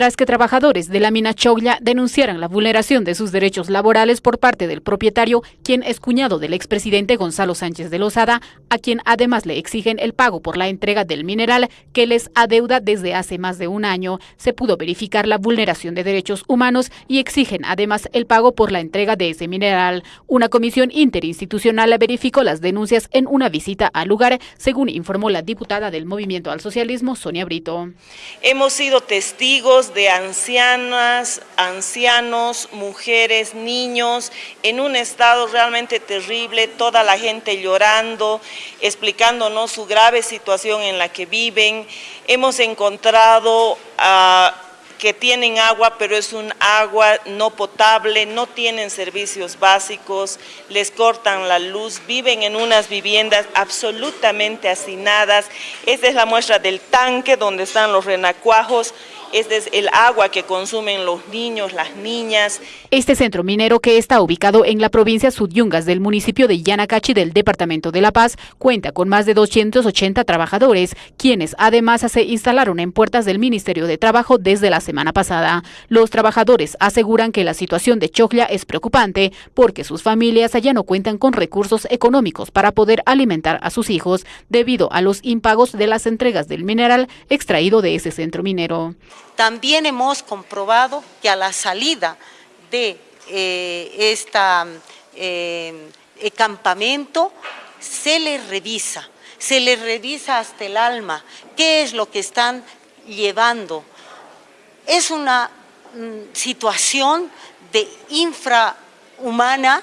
tras que trabajadores de la mina Choglia denunciaran la vulneración de sus derechos laborales por parte del propietario, quien es cuñado del expresidente Gonzalo Sánchez de Lozada, a quien además le exigen el pago por la entrega del mineral que les adeuda desde hace más de un año. Se pudo verificar la vulneración de derechos humanos y exigen además el pago por la entrega de ese mineral. Una comisión interinstitucional verificó las denuncias en una visita al lugar, según informó la diputada del Movimiento al Socialismo, Sonia Brito. Hemos sido testigos de ancianas, ancianos, mujeres, niños, en un estado realmente terrible, toda la gente llorando, explicándonos su grave situación en la que viven. Hemos encontrado a que tienen agua, pero es un agua no potable, no tienen servicios básicos, les cortan la luz, viven en unas viviendas absolutamente hacinadas. Esta es la muestra del tanque donde están los renacuajos este es el agua que consumen los niños, las niñas. Este centro minero que está ubicado en la provincia Sudyungas del municipio de Yanacachi del departamento de La Paz cuenta con más de 280 trabajadores, quienes además se instalaron en puertas del Ministerio de Trabajo desde la semana pasada. Los trabajadores aseguran que la situación de Choclia es preocupante porque sus familias ya no cuentan con recursos económicos para poder alimentar a sus hijos debido a los impagos de las entregas del mineral extraído de ese centro minero. También hemos comprobado que a la salida de este campamento se les revisa, se les revisa hasta el alma, qué es lo que están llevando. Es una mm, situación de infrahumana,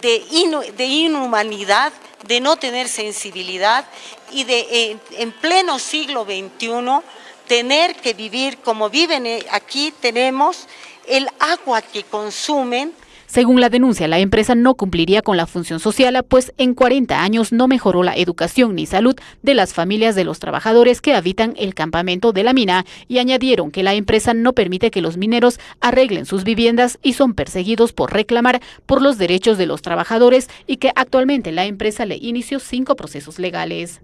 de, de, inhumanidad, de no tener sensibilidad y de en pleno siglo XXI tener que vivir como viven eh, aquí, tenemos el agua que consumen. Según la denuncia, la empresa no cumpliría con la función social, pues en 40 años no mejoró la educación ni salud de las familias de los trabajadores que habitan el campamento de la mina y añadieron que la empresa no permite que los mineros arreglen sus viviendas y son perseguidos por reclamar por los derechos de los trabajadores y que actualmente la empresa le inició cinco procesos legales.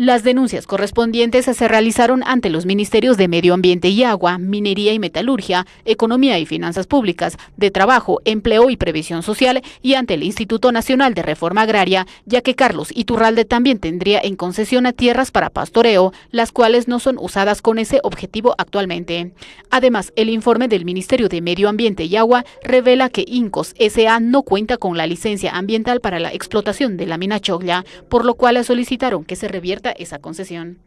Las denuncias correspondientes se realizaron ante los Ministerios de Medio Ambiente y Agua, Minería y Metalurgia, Economía y Finanzas Públicas, de Trabajo, Empleo y Previsión Social y ante el Instituto Nacional de Reforma Agraria, ya que Carlos Iturralde también tendría en concesión a tierras para pastoreo, las cuales no son usadas con ese objetivo actualmente. Además, el informe del Ministerio de Medio Ambiente y Agua revela que Incos S.A. no cuenta con la licencia ambiental para la explotación de la mina Choglia, por lo cual solicitaron que se revierta esa concesión.